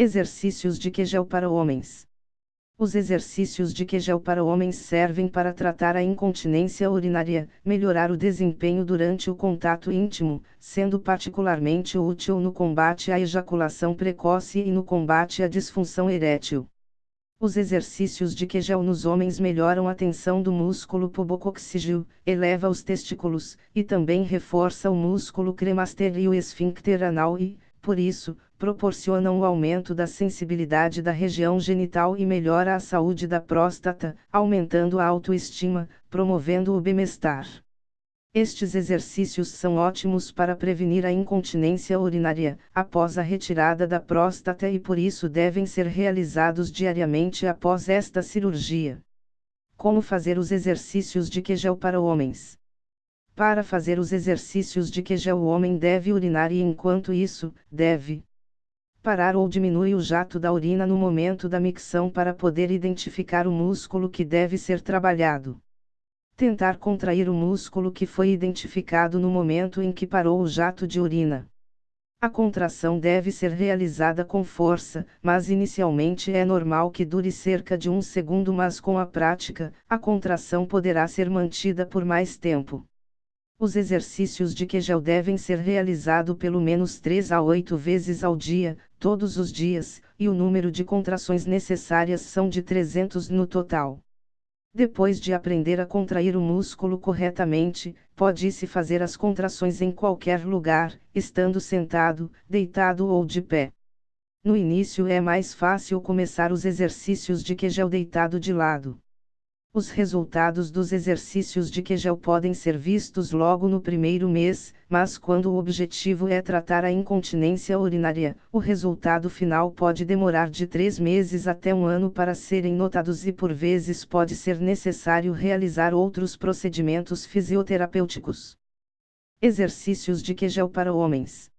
Exercícios de Kegel para homens. Os exercícios de Kegel para homens servem para tratar a incontinência urinária, melhorar o desempenho durante o contato íntimo, sendo particularmente útil no combate à ejaculação precoce e no combate à disfunção erétil. Os exercícios de Kegel nos homens melhoram a tensão do músculo pubococcígeo, eleva os testículos, e também reforça o músculo cremaster e o esfíncter anal e, por isso, proporcionam o aumento da sensibilidade da região genital e melhora a saúde da próstata, aumentando a autoestima, promovendo o bem-estar. Estes exercícios são ótimos para prevenir a incontinência urinária, após a retirada da próstata e por isso devem ser realizados diariamente após esta cirurgia. Como fazer os exercícios de Kegel para homens? Para fazer os exercícios de Kegel o homem deve urinar e enquanto isso, deve parar ou diminui o jato da urina no momento da micção para poder identificar o músculo que deve ser trabalhado. Tentar contrair o músculo que foi identificado no momento em que parou o jato de urina. A contração deve ser realizada com força, mas inicialmente é normal que dure cerca de um segundo, mas com a prática, a contração poderá ser mantida por mais tempo. Os exercícios de Kegel devem ser realizados pelo menos 3 a 8 vezes ao dia, todos os dias, e o número de contrações necessárias são de 300 no total. Depois de aprender a contrair o músculo corretamente, pode-se fazer as contrações em qualquer lugar, estando sentado, deitado ou de pé. No início é mais fácil começar os exercícios de Kegel deitado de lado. Os resultados dos exercícios de Kegel podem ser vistos logo no primeiro mês, mas quando o objetivo é tratar a incontinência urinária, o resultado final pode demorar de três meses até um ano para serem notados e por vezes pode ser necessário realizar outros procedimentos fisioterapêuticos. Exercícios de Kegel para homens.